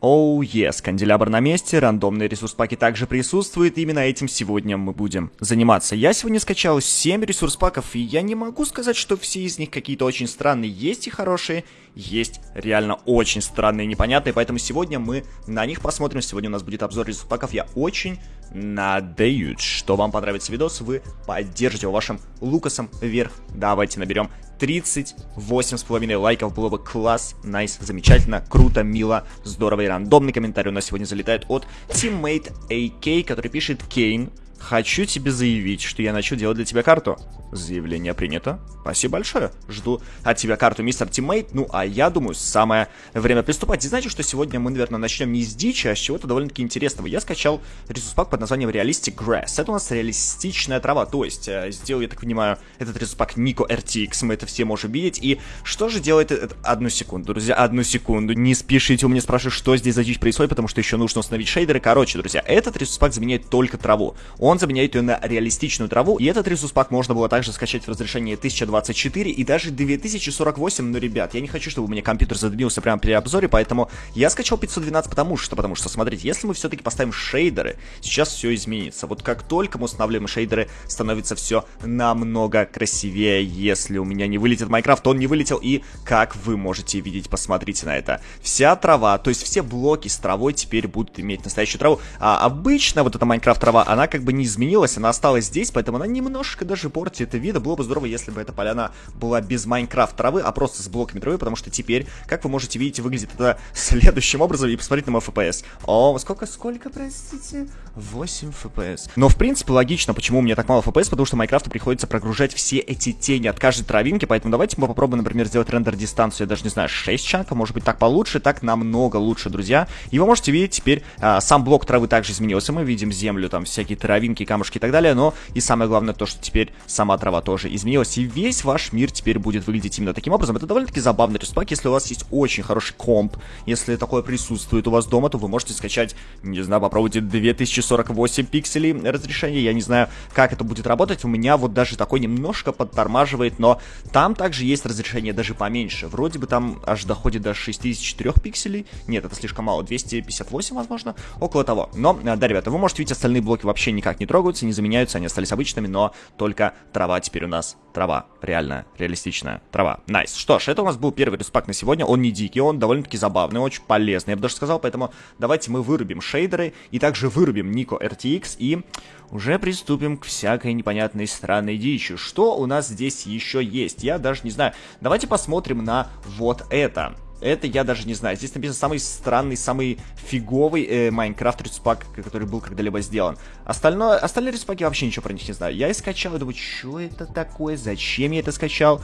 Оу, oh, yes, канделябр на месте, рандомные ресурс-паки также присутствуют, именно этим сегодня мы будем заниматься. Я сегодня скачал 7 ресурс-паков, и я не могу сказать, что все из них какие-то очень странные. Есть и хорошие, есть реально очень странные и непонятные, поэтому сегодня мы на них посмотрим. Сегодня у нас будет обзор ресурс-паков. Я очень надеюсь, что вам понравится видос, вы поддержите его вашим лукасом вверх. Давайте наберем 38,5 лайков, было бы класс, найс, замечательно, круто, мило, здорово и рандомный комментарий у нас сегодня залетает от Teammate AK, который пишет Кейн. Хочу тебе заявить, что я начал делать для тебя карту. Заявление принято. Спасибо большое. Жду от тебя карту, мистер Тиммейт. Ну, а я думаю, самое время приступать. И знаете, что сегодня мы, наверное, начнем не с дичи, а с чего-то довольно-таки интересного. Я скачал ресурс-пак под названием Realistic Grass. Это у нас реалистичная трава. То есть, э, сделал, я так понимаю, этот ресурс-пак Nico RTX. Мы это все можем видеть. И что же делает это? Одну секунду, друзья, одну секунду. Не спешите у меня спрашивать, что здесь за дичь происходит, потому что еще нужно установить шейдеры. Короче, друзья, этот ресурс-пак заменяет только траву. Заменяет ее на реалистичную траву. И этот ресурс-пак можно было также скачать в разрешении 1024 и даже 2048, но, ребят, я не хочу, чтобы у меня компьютер задымился прямо при обзоре, поэтому я скачал 512, потому что, потому что, смотрите, если мы все-таки поставим шейдеры, сейчас все изменится. Вот как только мы устанавливаем шейдеры, становится все намного красивее. Если у меня не вылетит Майнкрафт, он не вылетел, и как вы можете видеть, посмотрите на это. Вся трава, то есть все блоки с травой теперь будут иметь настоящую траву, а обычно вот эта Майнкрафт трава, она как бы не изменилась, она осталась здесь, поэтому она немножко даже портит вид, было бы здорово, если бы эта поляна была без Майнкрафт травы, а просто с блоками травы, потому что теперь, как вы можете видеть, выглядит это следующим образом, и посмотрите на мой FPS. О, сколько, сколько, простите? 8 FPS. Но, в принципе, логично, почему у меня так мало FPS, потому что Майнкрафту приходится прогружать все эти тени от каждой травинки, поэтому давайте мы попробуем, например, сделать рендер-дистанцию, я даже не знаю, 6 чанков, может быть, так получше, так намного лучше, друзья. И вы можете видеть теперь, а, сам блок травы также изменился, мы видим землю, там, всякие травинки, камушки и так далее, но и самое главное то, что теперь сама трава тоже изменилось, и весь ваш мир теперь будет выглядеть именно таким образом. Это довольно-таки забавный респак, если у вас есть очень хороший комп, если такое присутствует у вас дома, то вы можете скачать, не знаю, попробуйте 2048 пикселей разрешения, я не знаю, как это будет работать, у меня вот даже такой немножко подтормаживает, но там также есть разрешение даже поменьше, вроде бы там аж доходит до 64 пикселей, нет, это слишком мало, 258, возможно, около того, но, да, ребята, вы можете видеть, остальные блоки вообще никак не трогаются, не заменяются, они остались обычными, но только трава теперь у нас трава. Реальная, реалистичная трава. Nice. Nice. Что ж, это у нас был первый респак на сегодня. Он не дикий, он довольно-таки забавный, очень полезный, я бы даже сказал. Поэтому давайте мы вырубим шейдеры и также вырубим Nico RTX и уже приступим к всякой непонятной странной дичи. Что у нас здесь еще есть? Я даже не знаю. Давайте посмотрим на вот это. Это я даже не знаю. Здесь написано самый странный, самый фиговый э, Майнкрафт респак, который был когда-либо сделан. Остальное, остальные респаки вообще ничего про них не знаю. Я и скачал и думаю, что это такое, зачем я это скачал?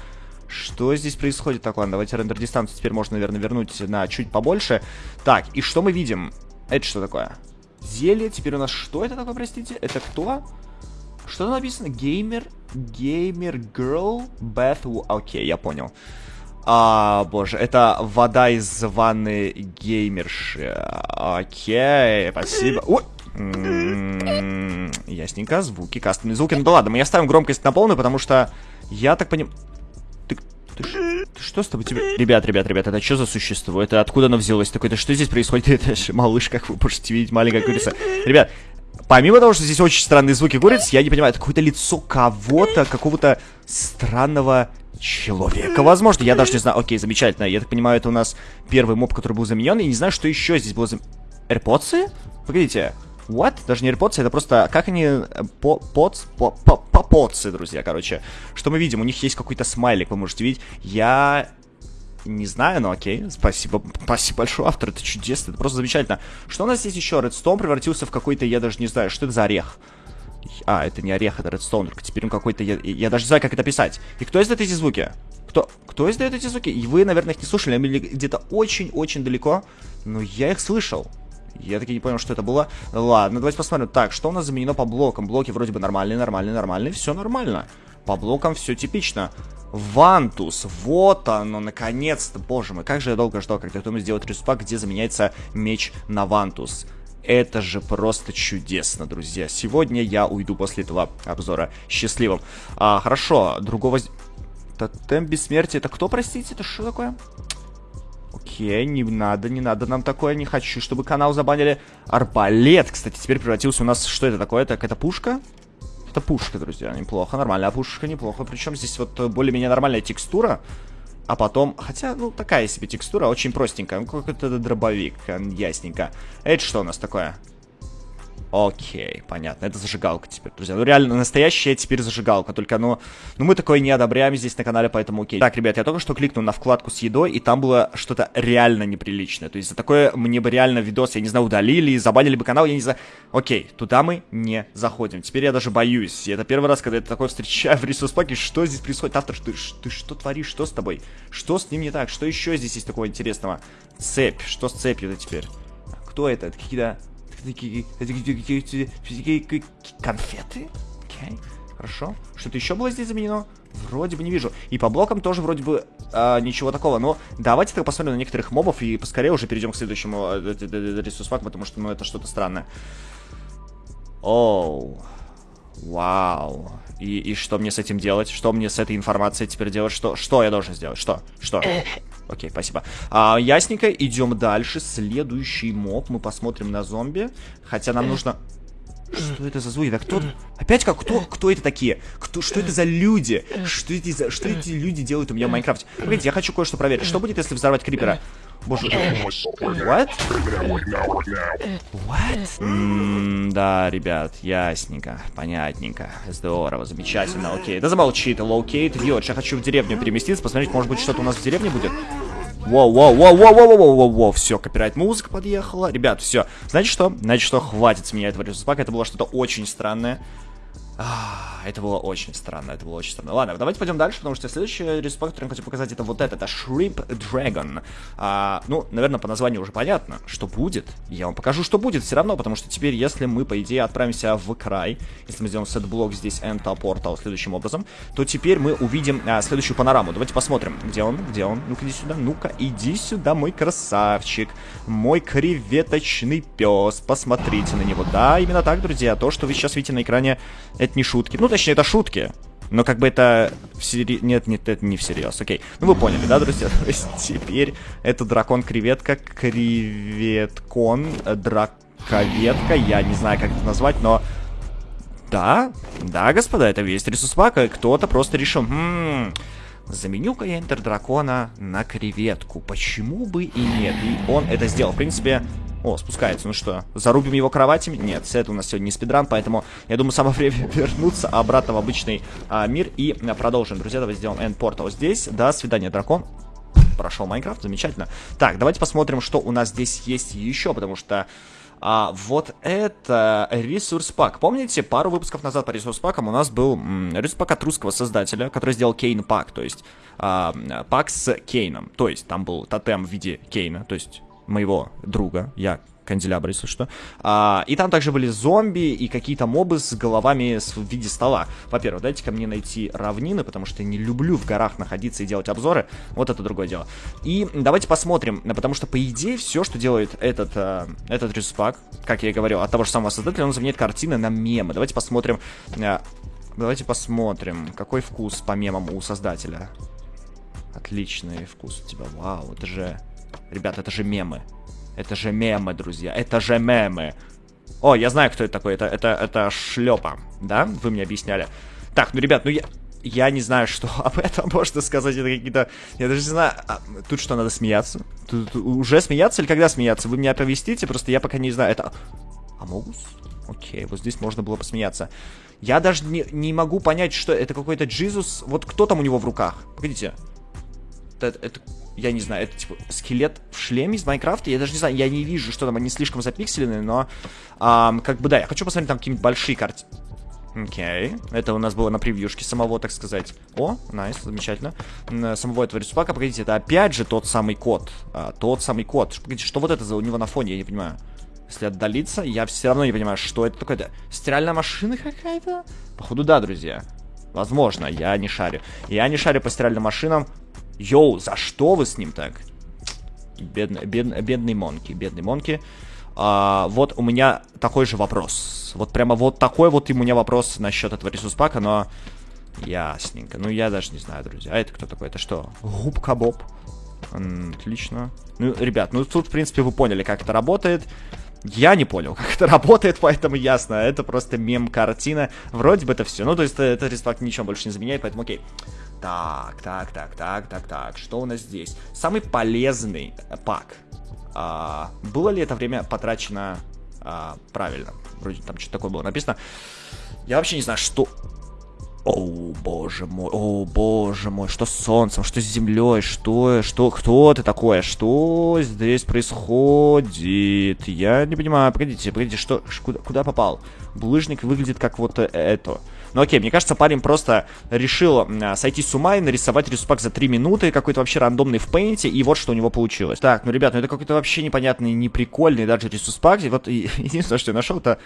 Что здесь происходит? Так, ладно, давайте рендер дистанцию теперь можно, наверное, вернуть на чуть побольше. Так, и что мы видим? Это что такое? Зелье, теперь у нас что это такое, простите? Это кто? Что написано? Геймер, геймер, girl, bath, окей, я понял. А, боже, это вода из ванны геймерши. Окей, спасибо. М-м-м, ясненько, звуки, кастомные звуки. Ну да ладно, мы оставим громкость на полную, потому что я так понимаю... Ты, ты, ты что с тобой тебе... Ребят, ребят, ребят, это что за существо? Это откуда оно взялось? Такое, это что здесь происходит? Это же малыш, как вы можете видеть, маленькая курица. Ребят, Помимо того, что здесь очень странные звуки куриц, я не понимаю, это какое-то лицо кого-то, какого-то странного человека, возможно. Я даже не знаю. Окей, замечательно. Я так понимаю, это у нас первый моб, который был заменен. И не знаю, что еще здесь было заменено. AirPods? Погодите. What? Даже не AirPods, это просто... Как они... Э, по... Поц... По... По... Попоцы, друзья, короче. Что мы видим? У них есть какой-то смайлик, вы можете видеть. Я... Не знаю, но окей. Спасибо. Спасибо большое, автор. Это чудесно. Это просто замечательно. Что у нас здесь еще? Редстоун превратился в какой-то... Я даже не знаю, что это за орех. А, это не орех, это редстоун. Теперь он какой-то... Я, я даже не знаю, как это писать. И кто издает эти звуки? Кто, кто издает эти звуки? И вы, наверное, их не слушали, они где-то очень-очень далеко. Но я их слышал. Я таки не понял, что это было. Ладно, давайте посмотрим. Так, что у нас заменено по блокам? Блоки вроде бы нормальные, нормальные, нормальные. Все нормально. По блокам все типично. Вантус, вот оно, наконец-то. Боже мой, как же я долго ждал, когда кто-нибудь сделает респак, где заменяется меч на Вантус. Это же просто чудесно, друзья. Сегодня я уйду после этого обзора счастливым. А, хорошо, другого... Тотем бессмертия. Это кто, простите? Это что такое? Окей, не надо, не надо нам такое, не хочу, чтобы канал забанили. Арбалет, кстати, теперь превратился у нас... Что это такое? Так, это пушка? Это пушка, друзья, неплохо, нормальная пушка, неплохо. Причем здесь вот более-менее нормальная текстура. А потом, хотя, ну, такая себе текстура, очень простенькая. Ну, какой-то дробовик, ясненько. Это что у нас такое? Окей, понятно. Это зажигалка теперь, друзья. Ну, реально, настоящая теперь зажигалка. Только, ну, ну мы такое не одобряем здесь на канале, поэтому окей. Так, ребят, я только что кликнул на вкладку с едой, и там было что-то реально неприличное. То есть за такое мне бы реально видос, я не знаю, удалили, забанили бы канал, я не знаю. Окей, туда мы не заходим. Теперь я даже боюсь. И это первый раз, когда я такое встречаю в ресурс паке. Что здесь происходит? Автор, ты, ты что творишь? Что с тобой? Что с ним не так? Что еще здесь есть такого интересного? Цепь. Что с цепью-то теперь? Кто это? Это какие-то Конфеты? Окей, хорошо. Что-то еще было здесь заменено? Вроде бы не вижу. И по блокам тоже вроде бы а, ничего такого. Но давайте так посмотрим на некоторых мобов и поскорее уже перейдем к следующему ресурс-факту, потому что ну, это что-то странное. Оу. Вау. И, и что мне с этим делать? Что мне с этой информацией теперь делать? Что, что я должен сделать? Что? Что? Окей, спасибо. А, ясненько, идем дальше. Следующий моб. Мы посмотрим на зомби. Хотя нам нужно... Что это за звуки? Да кто... Опять как? Кто, кто это такие? Кто, что это за люди? Что эти, за, что эти люди делают у меня в Майнкрафте? Погодите, я хочу кое-что проверить. Что будет, если взорвать крипера? Боже... What? What? Mm, да, ребят, ясненько, понятненько. Здорово, замечательно, окей. Да замолчи ты, low-key, ты делаешь. Я хочу в деревню переместиться, посмотреть, может быть, что-то у нас в деревне будет. Воу, воу, воу, воу, воу, воу, воу, воу, все, копирайт музыка подъехала. Ребят, все. Знаете что? Знаете что? Хватит с меня этого ресурспака. Это было что-то очень странное. А, это было очень странно, это было очень странно. Ладно, давайте пойдем дальше, потому что следующий респект, который я хочу показать, это вот это, это Shrimp Dragon. А, ну, наверное, по названию уже понятно, что будет. Я вам покажу, что будет все равно, потому что теперь, если мы, по идее, отправимся в край, если мы сделаем сет-блок здесь Enter Portal следующим образом, то теперь мы увидим а, следующую панораму. Давайте посмотрим, где он, где он. Ну-ка, иди сюда, ну-ка, иди сюда, мой красавчик, мой креветочный пес. Посмотрите на него. Да, именно так, друзья, то, что вы сейчас видите на экране, это не шутки. Ну, точнее, это шутки. Но как бы это всерьез... Нет, нет, это не всерьез. Окей. Ну вы поняли, да, друзья? То есть теперь это дракон-креветка, креветкон, драковетка. Я не знаю, как это назвать, но... Да, да, господа, это весь ресурс пака. Кто-то просто решил... Хм, заменю-ка я Энтер Дракона на креветку. Почему бы и нет? И он это сделал. В принципе, о, спускается. Ну что, зарубим его кроватями? Нет, это у нас сегодня не спидран, поэтому я думаю, самое время вернуться обратно в обычный а, мир и а, продолжим. Друзья, давайте сделаем End Portal здесь. До свидания, дракон. Прошел Майнкрафт, замечательно. Так, давайте посмотрим, что у нас здесь есть еще, потому что... А, вот это ресурс пак. Помните, пару выпусков назад по ресурс пакам у нас был ресурс пак от русского создателя, который сделал Кейн пак, то есть а, пак с Кейном. То есть там был тотем в виде Кейна, то есть моего друга, я канделябр, если что. А, и там также были зомби и какие-то мобы с головами в виде стола. Во-первых, дайте ко мне найти равнины, потому что я не люблю в горах находиться и делать обзоры. Вот это другое дело. И давайте посмотрим, потому что, по идее, все, что делает этот, а, этот респак, как я и говорил, от того же самого создателя, он заменяет картины на мемы. Давайте посмотрим... А, давайте посмотрим, какой вкус по мемам у создателя. Отличный вкус у тебя. Вау, это же... Ребят, это же мемы. Это же мемы, друзья. Это же мемы. О, я знаю, кто это такой. Это, это, это шлепа. Да? Вы мне объясняли. Так, ну, ребят, ну я... Я не знаю, что об этом можно сказать. Это какие-то... Я даже не знаю... А, тут что, надо смеяться? Тут, тут уже смеяться или когда смеяться? Вы меня оповестите, просто я пока не знаю. Это... Амогус? Окей, вот здесь можно было посмеяться. Я даже не, не могу понять, что это какой-то Джизус. Вот кто там у него в руках? Погодите. Это, это я не знаю, это типа скелет в шлеме из Майнкрафта. Я даже не знаю, я не вижу, что там они слишком запикселены, но а, как бы да, я хочу посмотреть там какие-нибудь большие карты. Окей, okay. это у нас было на превьюшке самого, так сказать. О, найс, nice, замечательно. Самого этого рисунка, погодите, это опять же тот самый код. А, тот самый код. Погодите, что вот это за у него на фоне, я не понимаю. Если отдалиться, я все равно не понимаю, что это такое. -то. Стиральная машина какая-то? Походу, да, друзья. Возможно, я не шарю. Я не шарю по стиральным машинам. Йоу, за что вы с ним так? Бедный, бед, бедный Монки, бедный Монки. А, вот у меня такой же вопрос. Вот прямо вот такой вот у меня вопрос насчет этого ресурс-пака, но... Ясненько. Ну, я даже не знаю, друзья. А это кто такой? Это что? Губка Боб? Отлично. Ну, ребят, ну тут, в принципе, вы поняли, как это работает. Я не понял, как это работает, поэтому ясно. Это просто мем-картина. Вроде бы это все. Ну, то есть, это респак ничего больше не заменяет, поэтому окей. Так, так, так, так, так, так. Что у нас здесь? Самый полезный пак. А, было ли это время потрачено а, правильно? Вроде там что-то такое было написано. Я вообще не знаю, что... О, боже мой, о, боже мой, что с солнцем, что с землей, что, что, кто ты такое, что здесь происходит? Я не понимаю, погодите, погодите, что, куда, куда попал? Булыжник выглядит как вот это. Ну окей, мне кажется, парень просто решил а, сойти с ума и нарисовать рисунок за 3 минуты, какой-то вообще рандомный в пейнте, и вот что у него получилось. Так, ну, ребят, ну это какой-то вообще непонятный, неприкольный даже ресурспак. И вот единственное, что я нашел, это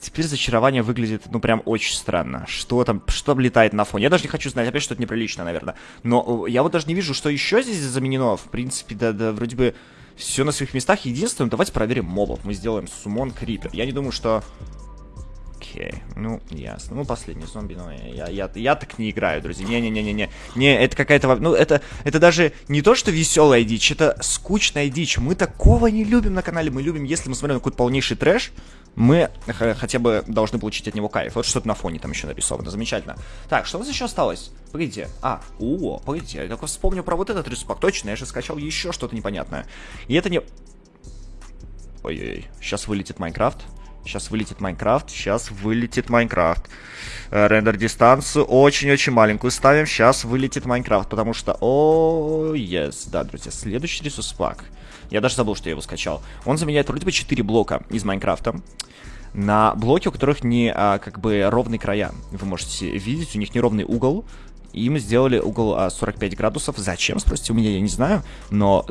Теперь зачарование выглядит, ну, прям очень странно. Что там, что там летает на фоне? Я даже не хочу знать, опять что-то неприлично, наверное. Но э, я вот даже не вижу, что еще здесь заменено. В принципе, да, да, вроде бы все на своих местах. Единственное, давайте проверим мобов. Мы сделаем сумон крипер. Я не думаю, что... Окей, ну, ясно. Ну, последний зомби, но я, я, я так не играю, друзья. Не-не-не-не-не. Не, это какая-то... Ну, это, это даже не то, что веселая дичь, это скучная дичь. Мы такого не любим на канале. Мы любим, если мы смотрим на какой-то полнейший трэш, мы хотя бы должны получить от него кайф. Вот что-то на фоне там еще нарисовано. Замечательно. Так, что у нас еще осталось? Погодите. А, о, погодите. Я только вспомню про вот этот респак. Точно, я же скачал еще что-то непонятное. И это не... Ой-ой-ой. Сейчас вылетит Майнкрафт. Сейчас вылетит Майнкрафт. Сейчас вылетит Майнкрафт. Э, рендер дистанцию очень-очень маленькую ставим. Сейчас вылетит Майнкрафт, потому что... О, yes. Да, друзья, следующий resource pack. Я даже забыл, что я его скачал. Он заменяет вроде бы 4 блока из Майнкрафта на блоки, у которых не а, как бы ровные края. Вы можете видеть, у них неровный угол. Им сделали угол а, 45 градусов. Зачем, спросите у меня, я не знаю. Но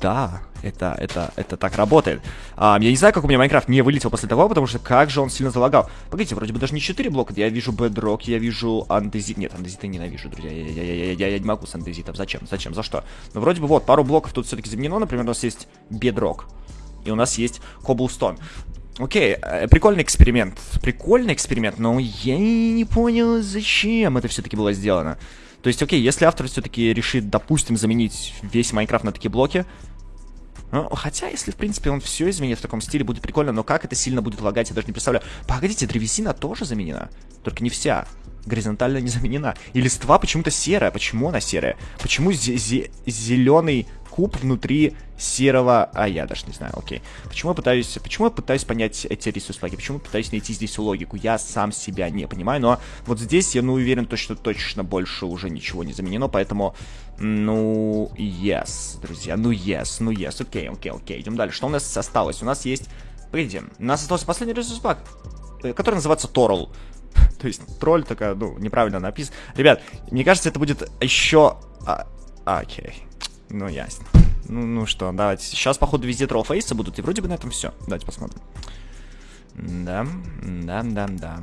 да, это, это, это так работает. А, я не знаю, как у меня Майнкрафт не вылетел после того, потому что как же он сильно залагал. Погодите, вроде бы даже не 4 блока. Я вижу Bedrock, я вижу андезит. Нет, андезиты ненавижу, друзья. Я, я, я, я, я, я не могу с андезитом. Зачем? Зачем? За что? Ну, вроде бы вот, пару блоков тут все-таки заменено. Например, у нас есть Bedrock. И у нас есть Cobblestone. Окей, э, прикольный эксперимент. Прикольный эксперимент, но я не понял, зачем это все-таки было сделано. То есть, окей, если автор все-таки решит, допустим, заменить весь Майнкрафт на такие блоки, ну, хотя, если, в принципе, он все изменит в таком стиле, будет прикольно, но как это сильно будет лагать, я даже не представляю. Погодите, древесина тоже заменена, только не вся. Горизонтально не заменена. И листва почему-то серая. Почему она серая? Почему зеленый куб внутри серого... А, я даже не знаю, окей. Почему я пытаюсь, почему я пытаюсь понять эти ресурс-паки? Почему я пытаюсь найти здесь логику? Я сам себя не понимаю, но вот здесь я, ну, уверен, то, что точно больше уже ничего не заменено, поэтому, ну, yes, друзья, ну, yes, ну, yes, окей, окей, окей, идем дальше. Что у нас осталось? У нас есть... Погодите, у нас остался последний ресурс-пак, э, который называется Торл. То есть тролль такая, ну, неправильно написан. Ребят, мне кажется, это будет еще... А, окей. Ну, ясно. Ну, ну что, давайте. Сейчас, походу, везде троллфейсы будут, и вроде бы на этом все. Давайте посмотрим. Да, да, да, да.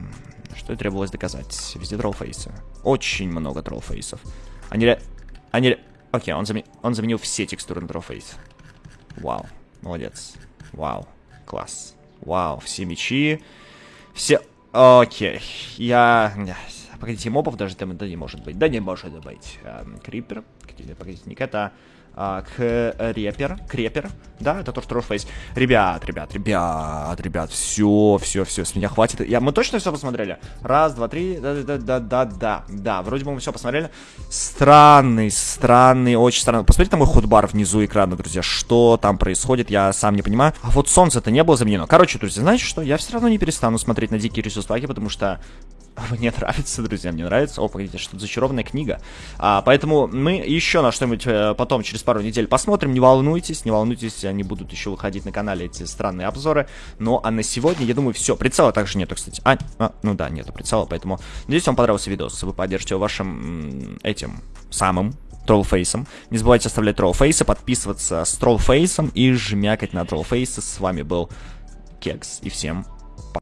Что и требовалось доказать. Везде троллфейсы. Очень много троллфейсов. Они ре... Они ре... Окей, он, заме... он заменил все текстуры на троллфейс. Вау, молодец. Вау, класс. Вау, все мечи. Все... Окей, я... Погодите, мобов даже там да не может быть. Да не может быть. Эм, крипер. Погодите, не это а, крепер, крепер, да, это тоже Trollface. Ребят, ребят, ребят, ребят, все, все, все, с меня хватит. Я, мы точно все посмотрели? Раз, два, три, да, да, да, да, да, да, вроде бы мы все посмотрели. Странный, странный, очень странный. Посмотрите на мой ходбар внизу экрана, друзья, что там происходит, я сам не понимаю. А вот солнце-то не было заменено. Короче, друзья, знаете что, я все равно не перестану смотреть на дикие ресурс потому что мне нравится, друзья, мне нравится. О, погодите, что-то зачарованная книга. А, поэтому мы еще на что-нибудь э, потом, через пару недель посмотрим. Не волнуйтесь, не волнуйтесь, они будут еще выходить на канале, эти странные обзоры. Ну, а на сегодня, я думаю, все. Прицела также нету, кстати. А, а ну да, нету прицела, поэтому... Надеюсь, вам понравился видос. Вы поддержите его вашим этим самым троллфейсом. Не забывайте оставлять троллфейсы, подписываться с троллфейсом и жмякать на троллфейсы. С вами был Кекс. И всем пока.